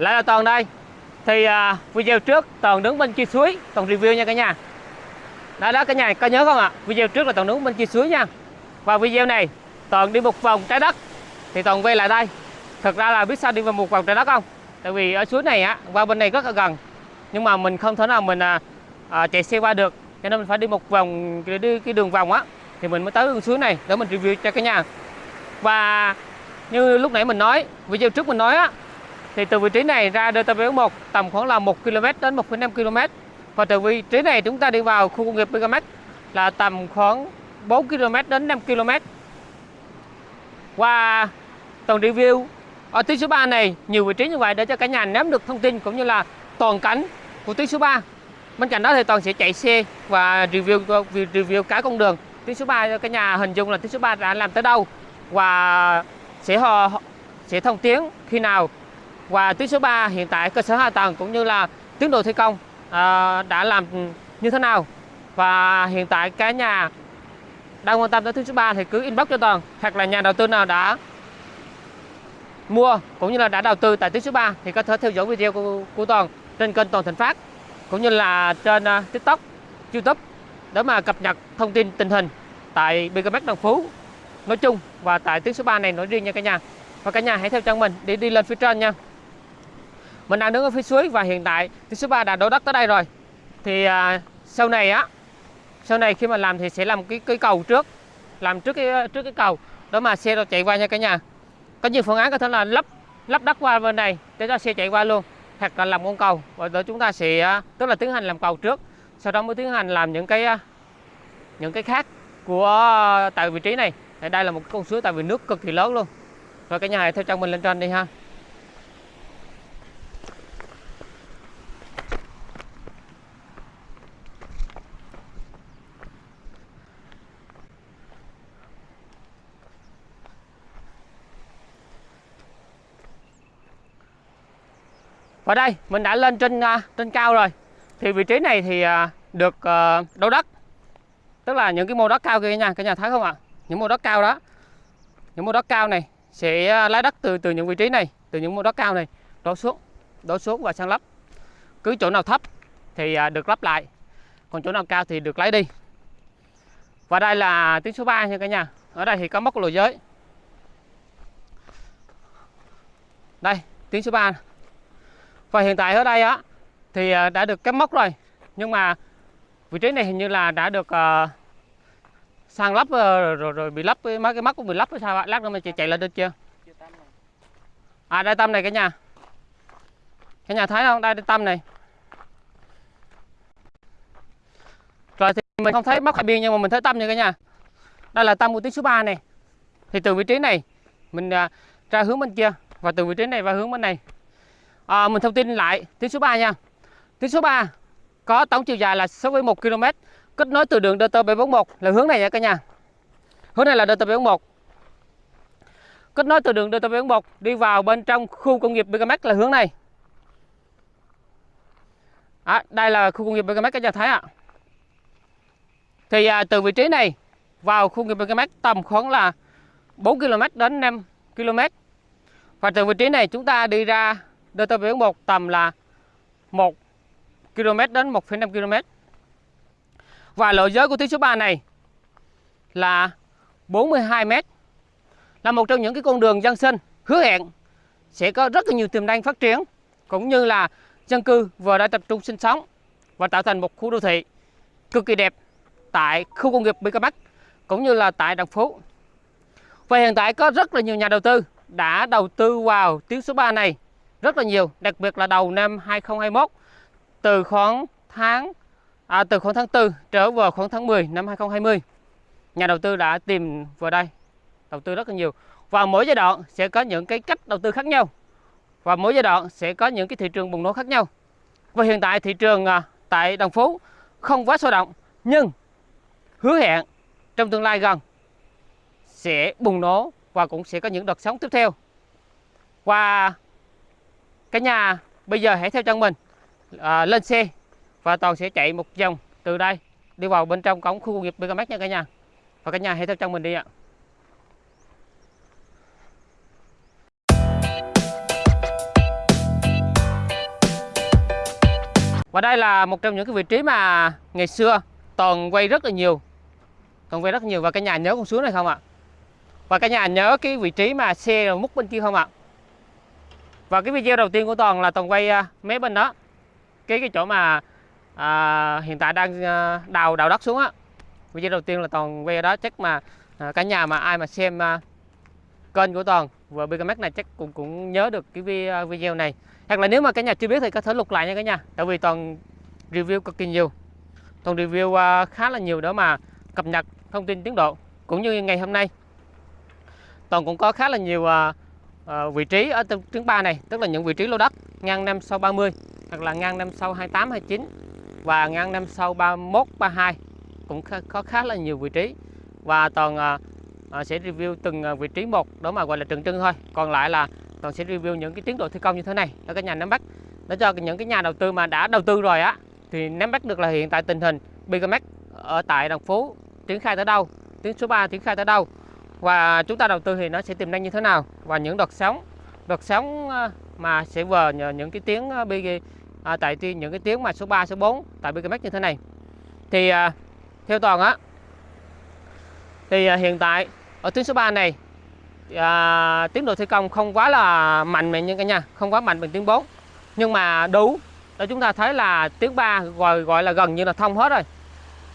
Lại là Toàn đây. Thì à, video trước Toàn đứng bên kia suối, Toàn review nha cả nhà. Đó đó cả nhà, có nhớ không ạ? Video trước là Toàn đứng bên kia suối nha. Và video này Toàn đi một vòng trái đất. Thì Toàn quay lại đây. Thật ra là biết sao đi vào một vòng trái đất không? Tại vì ở suối này á, qua bên này rất là gần. Nhưng mà mình không thể nào mình à, à, chạy xe qua được. Cho nên mình phải đi một vòng, đi cái đường vòng á Thì mình mới tới đường suối này để mình review cho cả nhà. Và như lúc nãy mình nói video trước mình nói á thì từ vị trí này ra DT1 tầm khoảng là 1 km đến 1,5 km và từ vị trí này chúng ta đi vào khu công nghiệp Bigamex là tầm khoảng 4 km đến 5 km Qua toàn review ở tuyến số 3 này nhiều vị trí như vậy để cho cả nhà nắm được thông tin cũng như là toàn cảnh của tuyến số 3 bên cạnh đó thì toàn sẽ chạy xe và review review cả con đường. Tuyến số 3 cho cả nhà hình dung là tuyến số 3 đã làm tới đâu và sẽ họ sẽ thông tiếng khi nào và tuyến số 3 hiện tại cơ sở hạ tầng cũng như là tiến độ thi công à, đã làm như thế nào? Và hiện tại cái nhà đang quan tâm tới tuyến số 3 thì cứ inbox cho toàn hoặc là nhà đầu tư nào đã mua cũng như là đã đầu tư tại tuyến số 3 thì có thể theo dõi video của, của toàn trên kênh toàn thịnh phát cũng như là trên uh, tiktok youtube để mà cập nhật thông tin tình hình tại BKMX Đồng Phú nói chung và tại tuyến số 3 này nói riêng nha cả nhà. Và cả nhà hãy theo chân mình để đi lên phía trên nha mình đang đứng ở phía suối và hiện tại thì số 3 đã đổ đất tới đây rồi. Thì à, sau này á sau này khi mà làm thì sẽ làm cái cái cầu trước làm trước cái trước cái cầu. Đó mà xe nó chạy qua nha cả nhà. Có nhiều phương án có thể là lắp lắp đất qua bên này để cho xe chạy qua luôn hoặc là làm con cầu. Và đó chúng ta sẽ à, tức là tiến hành làm cầu trước. Sau đó mới tiến hành làm những cái à, những cái khác của à, tại vị trí này. Đây là một con suối tại vì nước cực kỳ lớn luôn. Rồi cả nhà hãy theo chân mình lên trên đi ha. Và đây, mình đã lên trên à, trên cao rồi. Thì vị trí này thì à, được ờ, đấu đất. Tức là những cái mô đất cao kia nha, Cả nhà thấy không ạ? Những mô đất cao đó. Những mô đất cao này sẽ à, lấy đất từ từ những vị trí này, Từ những mô đất cao này đổ xuống Đổ xuống và sang lắp Cứ chỗ nào thấp thì được lắp lại. Còn chỗ nào cao thì được lấy đi. Và đây là tuyến số 3 nha cả nhà. Ở đây thì có mốc lộ giới. Đây, tuyến số 3 và hiện tại ở đây á thì ờ, đã được cắm mốc rồi. Nhưng mà vị trí này hình như là đã được ờ, uh, sang lắp ờ, rồi, rồi, rồi bị lắp mấy cái mắt cũng bị lắp hay sao ạ lát nữa mình chạy, chạy lên được chưa? À đây tâm này cả nhà. Cả nhà thấy không? Đây, đây tâm này. Rồi thì mình không thấy móc hai biên nhưng mà mình thấy tâm nha cả nhà. Đây là tâm của tiếng số 3 này. Thì từ vị trí này mình uh, ra hướng bên kia. Và từ vị trí này và hướng bên này à, mình thông tin lại. Tuyến số 3 nha. Tuyến số 3 có tổng chiều dài là 6,1 km kết nối từ đường DT741 là hướng này nha cả nhà. Hướng này là DT741 kết nối từ đường DT741 đi vào bên trong khu công nghiệp BKMX là hướng này. À, đây là khu công nghiệp BKMX các nhà thấy ạ. Thì à, từ vị trí này vào khu công nghiệp BKMX tầm khoảng là 4 km đến 5 km và từ vị trí này chúng ta đi ra DT1 tầm là 1 km đến 1,5 km. Và lộ giới của tuyến số 3 này là 42 m. Là một trong những cái con đường dân sinh hứa hẹn sẽ có rất là nhiều tiềm năng phát triển cũng như là dân cư vừa đã tập trung sinh sống và tạo thành một khu đô thị cực kỳ đẹp tại khu công nghiệp Bắc cũng như là tại Đồng Phú. Và hiện tại có rất là nhiều nhà đầu tư đã đầu tư vào tuyến số 3 này rất là nhiều, đặc biệt là đầu năm 2021 từ khoảng tháng à, từ khoảng tháng 4 trở vào khoảng tháng 10 năm 2020. Nhà đầu tư đã tìm vào đây đầu tư rất là nhiều. Và mỗi giai đoạn sẽ có những cái cách đầu tư khác nhau. Và mỗi giai đoạn sẽ có những cái thị trường bùng nổ khác nhau. Và hiện tại thị trường à, tại Đồng Phú không quá sôi động nhưng hứa hẹn trong tương lai gần sẽ bùng nổ và cũng sẽ có những đợt sóng tiếp theo. Và cả nhà bây giờ hãy theo chân mình à, lên xe và toàn sẽ chạy một vòng từ đây đi vào bên trong cổng khu công nghiệp Megamax nha cả nhà. Và cả nhà hãy theo chân mình đi ạ. Và đây là một trong những cái vị trí mà ngày xưa toàn quay rất là nhiều toàn quay rất nhiều. Và cả nhà nhớ con xuống này không ạ? Và cả nhà nhớ cái vị trí mà xe múc bên kia không ạ? Và cái video đầu tiên của toàn là toàn quay à, mé bên đó. Cái cái chỗ mà à, hiện tại đang à, đào đào đất xuống á. Video đầu tiên là toàn quay ở đó chắc mà à, cả nhà mà ai mà xem à, kênh của toàn và BKMX này chắc cũng cũng nhớ được cái à, video này. Hoặc là nếu mà cả nhà chưa biết thì có thể lục lại nha cả nhà tại vì toàn review cực kỳ nhiều. Toàn review à, khá là nhiều đó mà cập nhật thông tin tiến độ cũng như ngày hôm nay. Toàn cũng có khá là nhiều à, Ờ, vị trí ở trứng 3 này tức là những vị trí lô đất ngang năm sau 30 hoặc là ngang năm sau 28 29 và ngang năm sau 31 32 cũng có khá là nhiều vị trí. Và toàn uh, sẽ review từng vị trí một đó mà gọi là trừng trưng thôi. Còn lại là toàn sẽ review những cái tiến độ thi công như thế này. Ở các nhà nắm bắt. Để cho những cái nhà đầu tư mà đã đầu tư rồi á thì nắm bắt được là hiện tại tình hình Bigamex ở tại thành phố triển khai tới đâu? Tuyến số 3 triển khai tới đâu? Và chúng ta đầu tư thì nó sẽ tiềm năng như thế nào? Và những đợt sóng đợt sóng ờ, mà sẽ vờ những cái tiếng ờ, BG à, tại những cái tiếng mà số 3 số 4 tại BGMX như thế này. Thì à, theo toàn á thì à, hiện tại ở tuyến số 3 này à, tiến độ thi công không quá là mạnh mẽ như cả nhà không quá mạnh bằng tiếng 4 nhưng mà đủ để chúng ta thấy là tiếng 3 gọi gọi là gần như là thông hết rồi.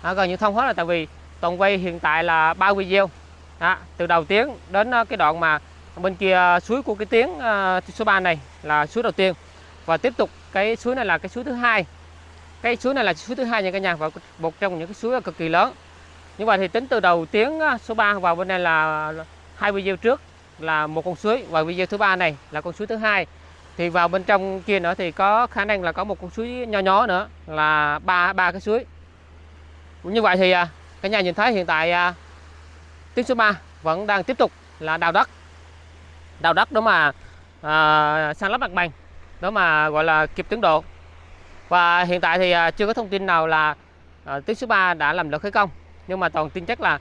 À, gần như thông hết rồi tại vì toàn quay hiện tại là ba video đó, từ đầu tiếng đến ờ, cái đoạn mà bên kia suối của cái tiếng ờ, số 3 này là suối đầu tiên. Và tiếp tục cái suối này là cái suối thứ hai. Cái suối này là suối thứ hai nha cả nhà và một trong những cái suối cực kỳ lớn. Như vậy thì tính từ đầu tiếng ờ, số 3 vào bên này là hai video trước là một con suối và video thứ ba này là con suối thứ hai. Thì vào bên trong kia nữa thì có khả năng là có một con suối nho nhỏ nữa là ba ba cái suối. Như vậy thì cả nhà nhìn thấy hiện tại Tiếp số 3 vẫn đang tiếp tục là đào đất. Đào đất đó mà à, san lấp mặt bằng đó mà gọi là kịp tiến độ. Và hiện tại thì à, chưa có thông tin nào là à, tuyến số 3 đã làm được khởi công. Nhưng mà toàn tin chắc là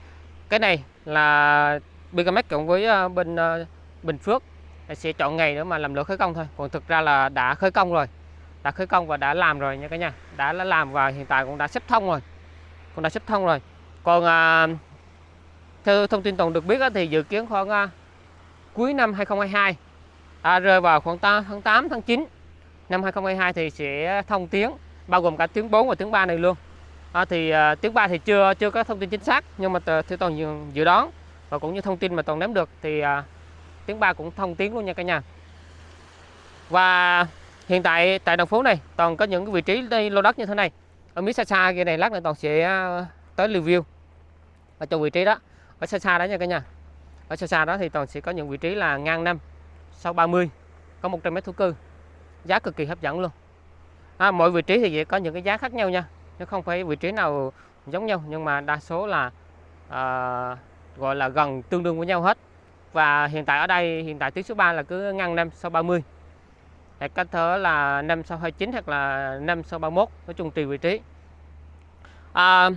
cái này là BKMX cộng với à, bên à, Bình Phước sẽ chọn ngày nữa mà làm lượt khởi công thôi. Còn thực ra là đã khởi công rồi đã khởi công và đã làm rồi nha cả nhà. Đã làm và hiện tại cũng đã xếp thông rồi cũng đã xếp thông rồi. Còn à, theo thông tin toàn được biết thì dự kiến khoảng à, cuối năm 2022 à, rơi vào khoảng tháng 8 tháng 9 năm 2022 thì sẽ thông tuyến bao gồm cả tuyến 4 và tuyến 3 này luôn. À, thì à, tuyến 3 thì chưa chưa có thông tin chính xác nhưng mà theo toàn dự, dự đoán và cũng như thông tin mà toàn nắm được thì à, tuyến 3 cũng thông tuyến luôn nha cả nhà. Và hiện tại tại đồng phố này toàn có những cái vị trí đây lô đất như thế này. Ở phía xa xa kia này lát nữa toàn sẽ à, tới review. Ở trong vị trí đó ở xa xa đó nha cả nhà. Ở xa xa đó thì toàn sẽ có những vị trí là ngang năm sau 30 có 100 mét thổ cư. Giá cực kỳ hấp dẫn luôn. À, mỗi vị trí thì sẽ có những cái giá khác nhau nha. Chứ không phải vị trí nào giống nhau nhưng mà đa số là à, gọi là gần tương đương với nhau hết. Và hiện tại ở đây hiện tại tuyến số 3 là cứ ngang 5 sau 30 hoặc cách thở là 5 sau 29 hoặc là 5 sau 31 nói chung tùy vị trí. À,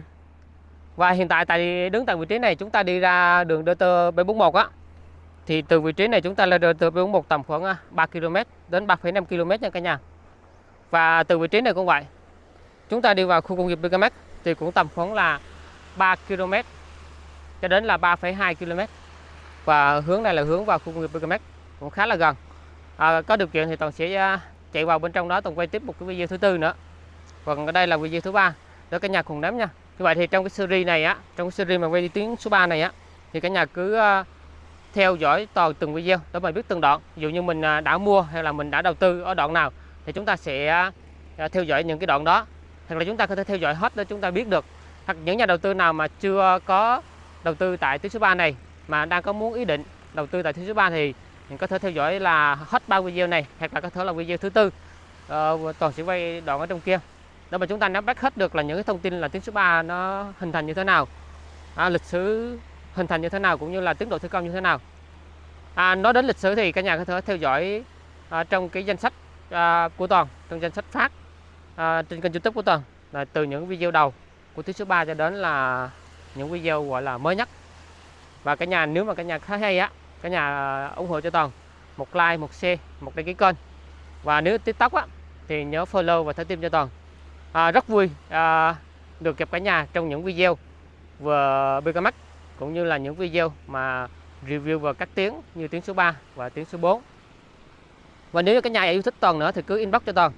và hiện tại tại đứng tại vị trí này chúng ta đi ra đường DT B41 á. Thì từ vị trí này chúng ta lên DT B41 tầm khoảng à, 3 km đến 3,5 km nha cả nhà. Và từ vị trí này cũng vậy. Chúng ta đi vào khu công nghiệp BKMX thì cũng tầm khoảng là 3 km cho đến là 3,2 km và hướng này là hướng vào khu công nghiệp BKMX cũng khá là gần. À, có điều kiện thì toàn sẽ à, chạy vào bên trong đó toàn quay tiếp một cái video thứ tư nữa. Còn ở đây là video thứ ba. Để cả nhà cùng nắm nha như vậy thì trong cái series này á trong cái series mà quay đi tiếng số 3 này á thì cả nhà cứ ờ, theo dõi toàn từng video để mình biết từng đoạn. Ví dụ như mình ờ, đã mua hay là mình đã đầu tư ở đoạn nào thì chúng ta sẽ ờ, theo dõi những cái đoạn đó. Hoặc là chúng ta có thể theo dõi hết để chúng ta biết được. Hoặc những nhà đầu tư nào mà chưa có đầu tư tại tuyến số 3 này mà đang có muốn ý định đầu tư tại tuyến số 3 thì mình có thể theo dõi là hết ba video này hoặc là có thể là video thứ tư. Uh, toàn sẽ quay đoạn ở trong kia để mà chúng ta nắm bắt hết được là những cái thông tin là tuyến số 3 nó hình thành như thế nào. À, lịch sử hình thành như thế nào cũng như là tiến độ thi công như thế nào. À, nói đến lịch sử thì cả nhà có thể theo dõi à, trong cái danh sách à, của toàn trong danh sách phát à, trên kênh youtube của toàn là từ những video đầu của tuyến số 3 cho đến là những video gọi là mới nhất. Và cả nhà nếu mà cả nhà thấy hay á cả nhà ủng hộ cho toàn một like một share một đăng ký kênh. Và nếu tiktok á thì nhớ follow và theo tim cho toàn à, rất vui à, được gặp cả nhà trong những video vừa BKMX cũng như là những video mà review vào các tiếng như tiếng số 3 và tiếng số 4 và nếu cả nhà yêu thích Toàn nữa thì cứ inbox cho Toàn.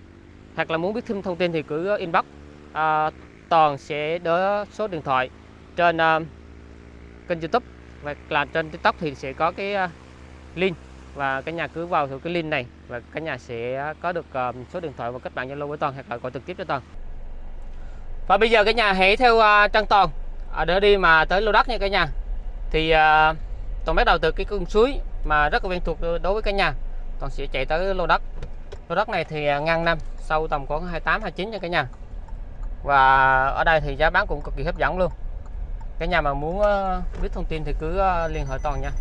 Hoặc là muốn biết thêm thông tin thì cứ inbox. À, Toàn sẽ đỡ số điện thoại trên uh, kênh youtube và là trên tiktok thì sẽ có cái uh, link. Và cả nhà cứ vào cái link này và cả nhà sẽ có được uh, số điện thoại và kết bạn zalo với toàn hoặc là gọi trực tiếp cho toàn và bây giờ cả nhà hãy theo à, uh, trang toàn. À, để đi mà tới lô đất nha cả nhà. Thì uh, toàn bắt đầu từ cái con suối mà rất là quen thuộc đối với cả nhà. Toàn sẽ chạy tới lô đất. Lô đất này thì à, ngang năm sâu tầm khoảng 28 29 nha cả nhà. Và ở đây thì giá bán cũng cực kỳ hấp dẫn luôn. Cả nhà mà muốn biết thông tin thì cứ liên hệ toàn nha.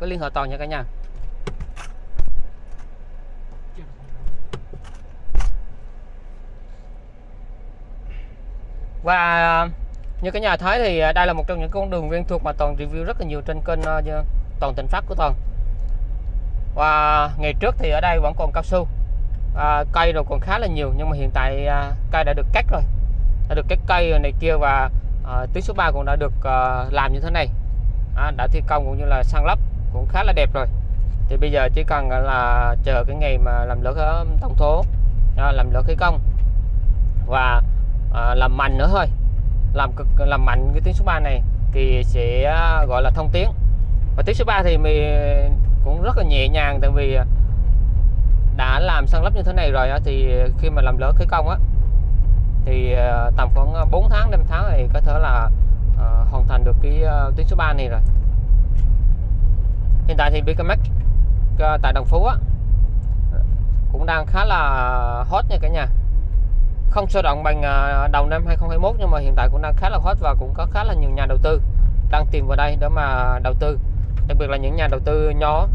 Cứ liên hệ toàn nha cả nhà. Và à, như cả nhà thấy thì à, đây là một trong những con đường quen thuộc mà toàn review rất là nhiều trên kênh à, toàn tỉnh phát của toàn. Và ngày trước thì ở đây vẫn còn cao su à, cây rồi còn khá là nhiều nhưng mà hiện tại à, cây đã được cắt rồi đã được cắt cây này kia và à, tuyến số 3 cũng đã được à, làm như thế này. À, đã thi công cũng như là sang lắp cũng khá là đẹp rồi. Thì bây giờ chỉ cần là chờ cái ngày mà làm lỡ tổng thố à, làm lỡ khởi công. Và à, làm mạnh nữa thôi. Làm cực làm mạnh cái tiếng số 3 này thì sẽ à, gọi là thông tiếng. và tiếng số 3 thì mình cũng rất là nhẹ nhàng tại vì à, đã làm săn lấp như thế này rồi thì khi mà làm lỡ khởi công á thì à, tầm khoảng 4 tháng 5 tháng thì có thể là uh, hoàn thành được cái uh, tuyến số 3 này rồi. Hiện tại thì BKMX uh, tại Đồng Phú á cũng đang khá là hot nha cả nhà không sôi động bằng à, đầu năm 2021 nhưng mà hiện tại cũng đang khá là hot và cũng có khá là nhiều nhà đầu tư đang tìm vào đây để mà đầu tư. Đặc biệt là những nhà đầu tư nhỏ,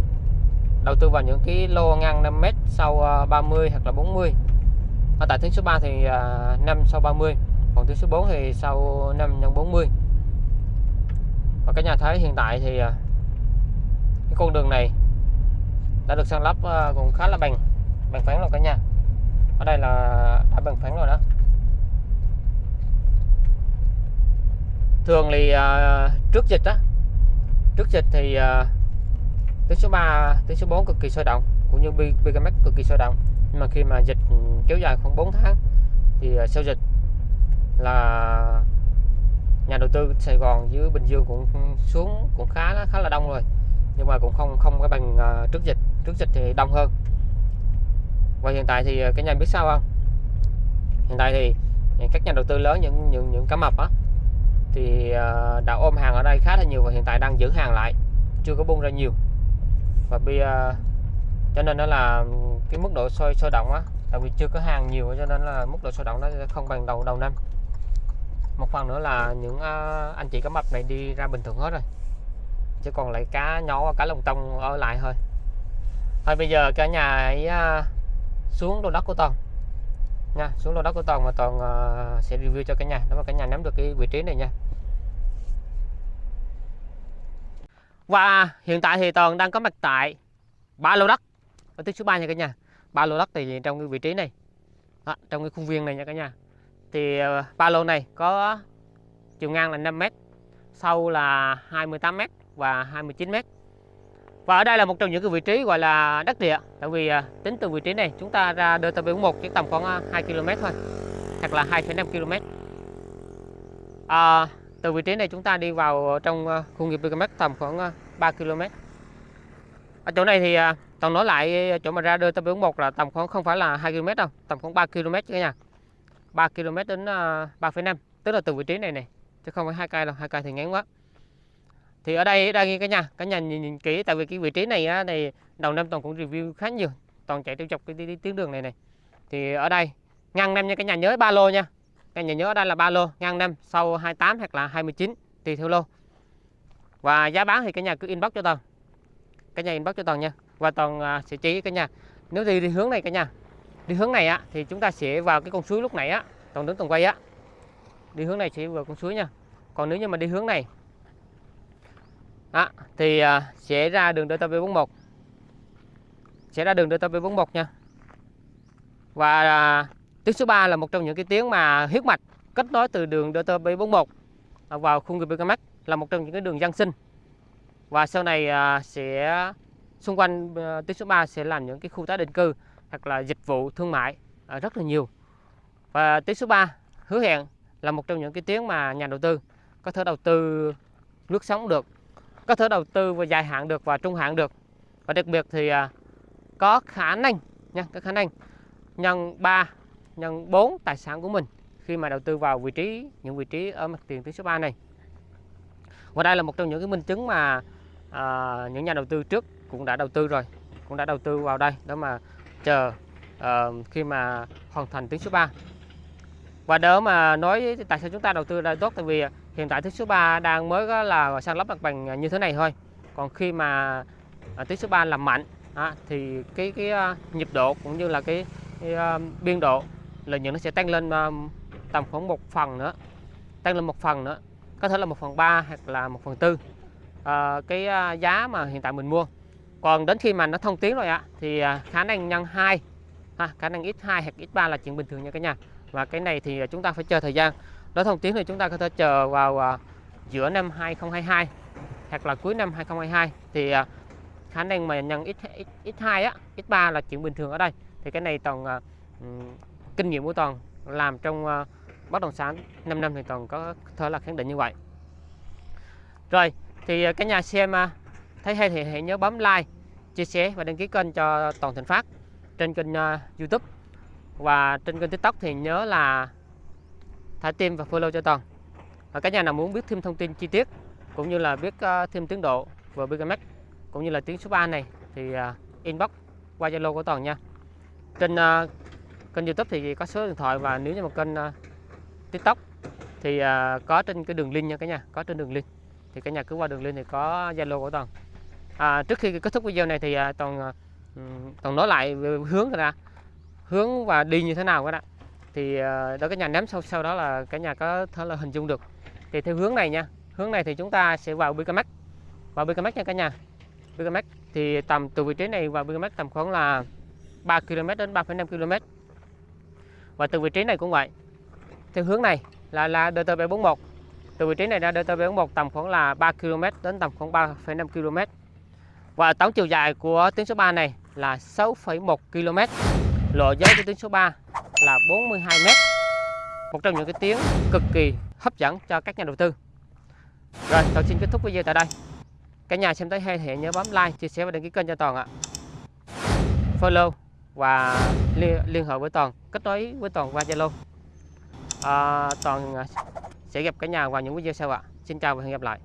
đầu tư vào những cái lô ngang 5m sau à, 30 hoặc là 40 ở tại tuyến số 3 thì à, 5 sau 30 còn tuyến số 4 thì sau 5 nhân 40 và cái nhà thấy hiện tại thì cái con đường này đã được sang lắp cũng khá là bằng bằng phẳng rồi cả nhà ở đây là đã bằng phẳng rồi đó. Thường thì uh, trước dịch á trước dịch thì à, uh, tiếng số 3 tiếng số 4 cực kỳ sôi động cũng như BKMX cực kỳ sôi động. Nhưng mà khi mà dịch kéo dài khoảng 4 tháng thì uh, sau dịch là nhà đầu tư Sài Gòn với Bình Dương cũng xuống cũng khá khá là đông rồi. Nhưng mà cũng không không có bằng uh, trước dịch trước dịch thì đông hơn và hiện tại thì ờ, cái nhà biết sao không? Hiện tại thì ờ, các nhà đầu tư lớn, những những những cá mập á, thì ờ, đã ôm hàng ở đây khá là nhiều và hiện tại đang giữ hàng lại, chưa có bung ra nhiều. Và bây cho nên đó là cái mức độ sôi sôi động á, tại vì chưa có hàng nhiều, cho nên là mức độ sôi động nó không bằng đầu đầu năm. Một phần nữa là những anh chị cá mập này đi ra bình thường hết rồi chỉ còn lại cá nhỏ cá lồng tông ở lại thôi. Thôi bây giờ cả nhà ấy xuống lô đất của toàn. Nha xuống lô đất của toàn mà toàn uh, sẽ review cho cả nhà nếu mà cả nhà nắm được cái vị trí này nha. Và hiện tại thì toàn đang có mặt tại ba lô đất ở thứ số 3 nha cả nhà. Ba lô đất thì trong cái vị trí này. Đó, trong cái khuôn viên này nha cả nhà. Thì ờ, ba lô này có chiều ngang là 5m sâu là 28m và 29m và ở đây là một trong những cái vị trí gọi là đất địa. Tại vì à, tính từ vị trí này chúng ta ra delta B41 chỉ tầm khoảng à, 2 km thôi hoặc là 2,5 km à, từ vị trí này chúng ta đi vào trong à, khu nghiệp BKM tầm khoảng 3 km ở chỗ này thì toàn nói lại chỗ mà ra delta B41 là tầm khoảng không phải là 2 km đâu tầm khoảng 3 km cả nhà. 3 km đến 3,5 tức là từ vị trí này này chứ không phải 2 cây đâu 2 cây thì ngắn quá thì ở đây đây cả nhà cả nhà nhìn, nhìn kỹ tại vì cái vị trí này á, này đầu năm toàn cũng review khá nhiều toàn chạy tiêu dọc cái tuyến đường này này. Thì ở đây ngang năm nha cả nhà nhớ ba lô nha. Cả nhà nhớ ở đây là ba lô ngang năm sau 28 hoặc là 29 tùy theo lô. Và giá bán thì cả nhà cứ inbox cho toàn. Cả nhà inbox cho toàn nha. Và toàn à, sẽ chỉ cả nhà. Nếu đi đi hướng này cả nhà đi hướng này á thì chúng ta sẽ vào cái con suối lúc nãy á toàn đứng toàn quay á. Đi hướng này sẽ vào con suối nha. Còn nếu như mà đi hướng này đó thì à, sẽ ra đường DTP41 sẽ ra đường DTP41 nha. Và à, tiếng số 3 là một trong những cái tiếng mà huyết mạch kết nối từ đường DT741 vào khung nghiệp BKMX là một trong những cái đường dân sinh. Và sau này à, sẽ xung quanh à, tuyến số 3 sẽ làm những cái khu tái định cư hoặc là dịch vụ thương mại à, rất là nhiều. Và tuyến số 3 hứa hẹn là một trong những cái tuyến mà nhà đầu tư có thể đầu tư lướt sóng được có thể đầu tư và dài hạn được và trung hạn được. Và đặc biệt thì à, có khả năng nha có khả năng nhân 3 nhân 4 tài sản của mình khi mà đầu tư vào vị trí những vị trí ở mặt tiền tuyến số 3 này. Và đây là một trong những cái minh chứng mà à, những nhà đầu tư trước cũng đã đầu tư rồi cũng đã đầu tư vào đây đó mà chờ à, khi mà hoàn thành tuyến số 3 và đỡ mà nói tại sao chúng ta đầu tư đây tốt tại vì hiện tại tuyến số 3 đang mới là sang lắp mặt bằng như thế này thôi. Còn khi mà tuyến số 3 làm mạnh à, thì cái cái à, nhịp độ cũng như là cái, cái uh, biên độ lợi nhuận nó sẽ tăng lên um, tầm khoảng một phần nữa tăng lên một phần nữa có thể là một phần ba hoặc là một phần tư. À, cái giá mà hiện tại mình mua. Còn đến khi mà nó thông tuyến rồi ạ thì khả năng nhân 2 ha, khả năng x2 hoặc x3 là chuyện bình thường nha cả nhà và cái này thì chúng ta phải chờ thời gian. Nó thông tiếng thì chúng ta có thể chờ vào à, giữa năm 2022 hoặc là cuối năm 2022 thì à, khả năng mà nhân x, x, x2 á x3 là chuyện bình thường ở đây. Thì cái này toàn à, ừ, kinh nghiệm của toàn làm trong bất động sản 5 năm thì toàn có thể là khẳng định như vậy. Rồi thì à, cả nhà xem thấy hay thì hãy nhớ bấm like chia sẻ và đăng ký kênh cho toàn thịnh phát trên kênh uh, youtube và trên kênh tiktok thì nhớ là thả tim và follow cho toàn. Và các nhà nào muốn biết thêm thông tin chi tiết cũng như là biết ờ, thêm tiến độ về BKMX cũng như là tiếng số 3 này thì ờ, inbox qua Zalo của toàn nha. Trên uh, kênh youtube thì có số điện thoại và nếu như một kênh uh, tiktok thì có trên cái đường link nha cả nhà có trên đường link. Thì cả nhà cứ qua đường link thì có zalo của toàn. À, trước khi kết thúc video này thì toàn toàn nói lại về hướng ra hướng và đi như thế nào các bạn ạ. Thì ờ, đó cái nhà ném sau sau đó là cả nhà có thể là hình dung được. Thì theo hướng này nha hướng này thì chúng ta sẽ vào BKMX vào BKMX nha cả nhà. BKMX thì tầm từ vị trí này vào BKMX tầm khoảng là 3 km đến 3,5 km và từ vị trí này cũng vậy. Theo hướng này là là DT741 từ vị trí này ra DT741 tầm khoảng là 3 km đến tầm khoảng 3,5 km và tổng chiều dài của tuyến số 3 này là 6,1 km lộ giới của tuyến số 3 là 42 m một trong những cái tiếng cực kỳ hấp dẫn cho các nhà đầu tư. Rồi tôi xin kết thúc video tại đây. Cả nhà xem thấy hay thì nhớ bấm like chia sẻ và đăng ký kênh cho toàn ạ. Follow và liên, liên hệ với toàn kết nối với toàn qua zalo. À, toàn à, sẽ gặp cả nhà vào những video sau ạ. Xin chào và hẹn gặp lại.